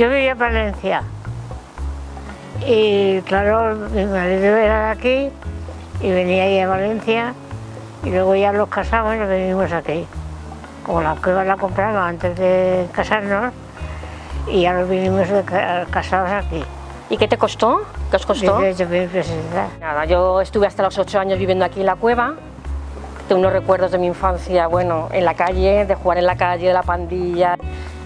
Yo vivía en Valencia y claro, mi marido era de aquí y venía ahí a Valencia y luego ya los casamos y nos venimos aquí. Como la cueva la compramos antes de casarnos y ya nos vinimos casados aquí. ¿Y qué te costó? ¿Qué os costó? 18.000 pesetas. Nada, yo estuve hasta los ocho años viviendo aquí en la cueva. Tengo unos recuerdos de mi infancia, bueno, en la calle, de jugar en la calle, de la pandilla.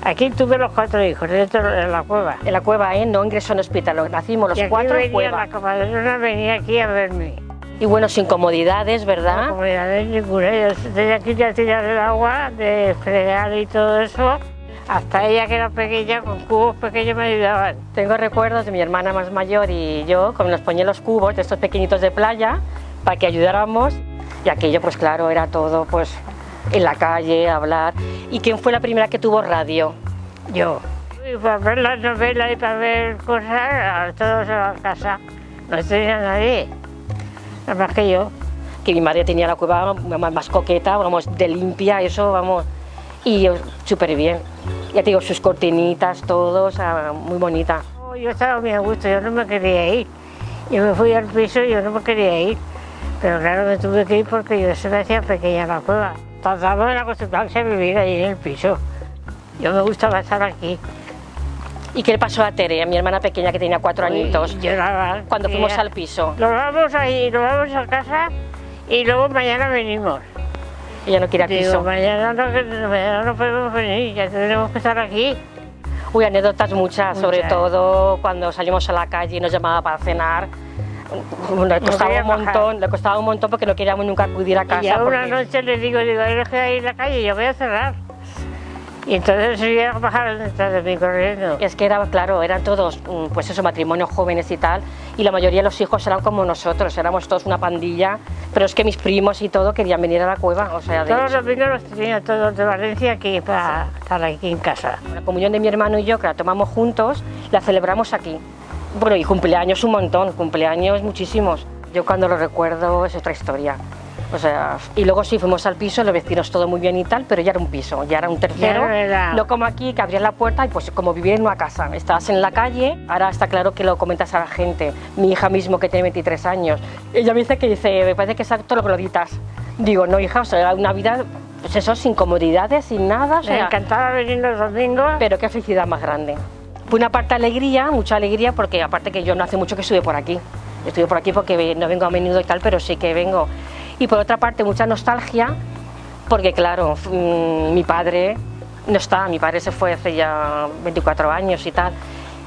Aquí tuve los cuatro hijos dentro de la cueva. En la cueva, ¿eh? No ingresó en hospital, nacimos los y aquí cuatro en venía cueva. la comadrona venía aquí a verme. Y bueno, sin comodidades, No ¿verdad? comunidades ninguna. Yo tenía que ir a tirar el agua, de fregar y todo eso. Hasta ella que era pequeña, con cubos pequeños me ayudaban. Tengo recuerdos de mi hermana más mayor y yo, como nos ponía los cubos de estos pequeñitos de playa para que ayudáramos. Y aquello, pues claro, era todo pues en la calle, hablar. ¿Y quién fue la primera que tuvo radio? Yo. Y para ver las novelas y para ver cosas, todos a la casa. No tenía nadie, nada más que yo. que mi madre tenía la cueva más, coqueta, vamos, de limpia, eso, vamos, y yo súper bien. Ya te digo, sus cortinitas, todo, o sea, muy bonita. Oh, Yo estaba muy a gusto, yo no me quería ir. Yo me fui al piso y yo no me quería ir. Pero claro, me tuve que ir porque yo se me hacía pequeña la cueva. Tratamos de acostumbrarse a vivir ahí en el piso. Yo me gustaba estar aquí. ¿Y qué le pasó a Tere, a mi hermana pequeña que tenía cuatro añitos, Y lloraba. cuando fuimos al piso? Nos vamos ahí, nos vamos a casa y luego mañana venimos. Ella no quiere al Digo, piso. mañana no, mañana no podemos venir, ya tenemos que estar aquí. Uy, anécdotas muchas, sobre Muchas. todo cuando salimos a la calle y nos llamaba para cenar. Le costaba un montón, le costaba un montón porque no queríamos nunca acudir a casa. y ya una porque- noche le digo, digo, "Ay, deje ahí en la calle, yo voy a cerrar. Y entonces se iba a bajar detrás de mí corriendo. Es que era, claro, eran todos, mm, pues eso, matrimonios jóvenes y tal, y la mayoría de los hijos eran como nosotros, éramos todos una pandilla, pero es que mis primos y todo querían venir a la cueva, o sea, de Todos hecho, los vecinos los tenía todos de Valencia aquí para estar aquí en casa. la comunión de mi hermano y yo, que la tomamos juntos, la celebramos aquí. Bueno, y cumpleaños un montón, cumpleaños muchísimos. Yo cuando lo recuerdo es otra historia. O sea, y luego sí fuimos al piso, los vecinos todo muy bien y tal, pero ya era un piso, ya era un tercero. No era- No como aquí, que abrías la puerta y pues como vivir en una casa. Estabas en la calle, ahora está claro que lo comentas a la gente. Mi hija mismo, que tiene 23 años, ella me dice que dice, me parece que es todo lo que lo ditas. Digo, no hija, o sea, era una vida, pues eso, sin comodidades, sin nada. O Me sea, encantaba venir los domingos. pero qué felicidad más grande. Fue una parte alegría, mucha alegría, porque aparte que yo no hace mucho que estuve por aquí. Estuve por aquí porque no vengo a menudo y tal, pero sí que vengo. Y por otra parte, mucha nostalgia, porque claro, mm, mi padre no está, mi padre se fue hace ya 24 años y tal.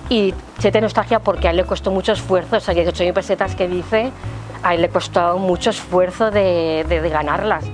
Y siete nostalgia porque a él le costó mucho esfuerzo, o sea, 18.000 pesetas que dice, a él le costó mucho esfuerzo de ganarlas.